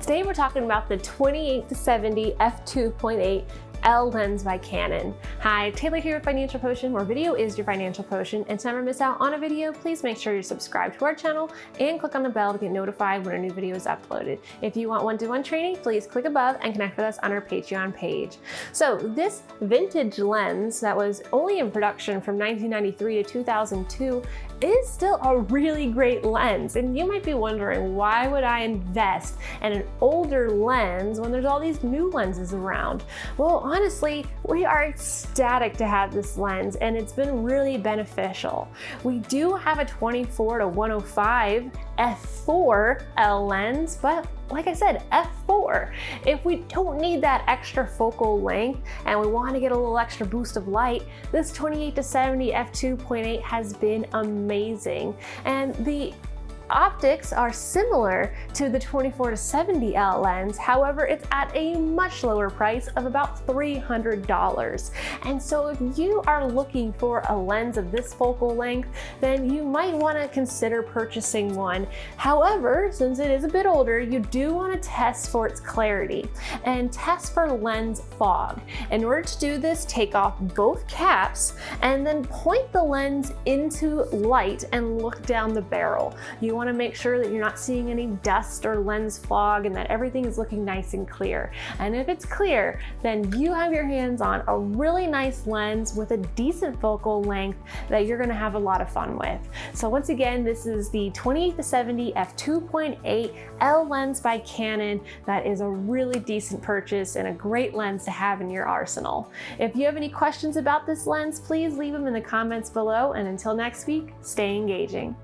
Today we're talking about the 28 to 70 f2.8 L lens by Canon. Hi, Taylor here with Financial Potion, where video is your financial potion. And to never miss out on a video, please make sure you're subscribed to our channel and click on the bell to get notified when a new video is uploaded. If you want one-to-one -one training, please click above and connect with us on our Patreon page. So this vintage lens that was only in production from 1993 to 2002 is still a really great lens. And you might be wondering, why would I invest in an older lens when there's all these new lenses around? Well, honestly, we are ecstatic to have this lens and it's been really beneficial. We do have a 24 to 105 f4 L lens, but like I said, f4. If we don't need that extra focal length and we want to get a little extra boost of light, this 28 to 70 f2.8 has been amazing. And the optics are similar to the 24 to 70L lens. However, it's at a much lower price of about $300. And so if you are looking for a lens of this focal length, then you might want to consider purchasing one. However, since it is a bit older, you do want to test for its clarity and test for lens fog. In order to do this, take off both caps and then point the lens into light and look down the barrel. You wanna make sure that you're not seeing any dust or lens fog and that everything is looking nice and clear. And if it's clear, then you have your hands on a really nice lens with a decent focal length that you're gonna have a lot of fun with. So once again, this is the 28 to 70 f2.8 L lens by Canon. That is a really decent purchase and a great lens to have in your arsenal. If you have any questions about this lens, please leave them in the comments below. And until next week, stay engaging.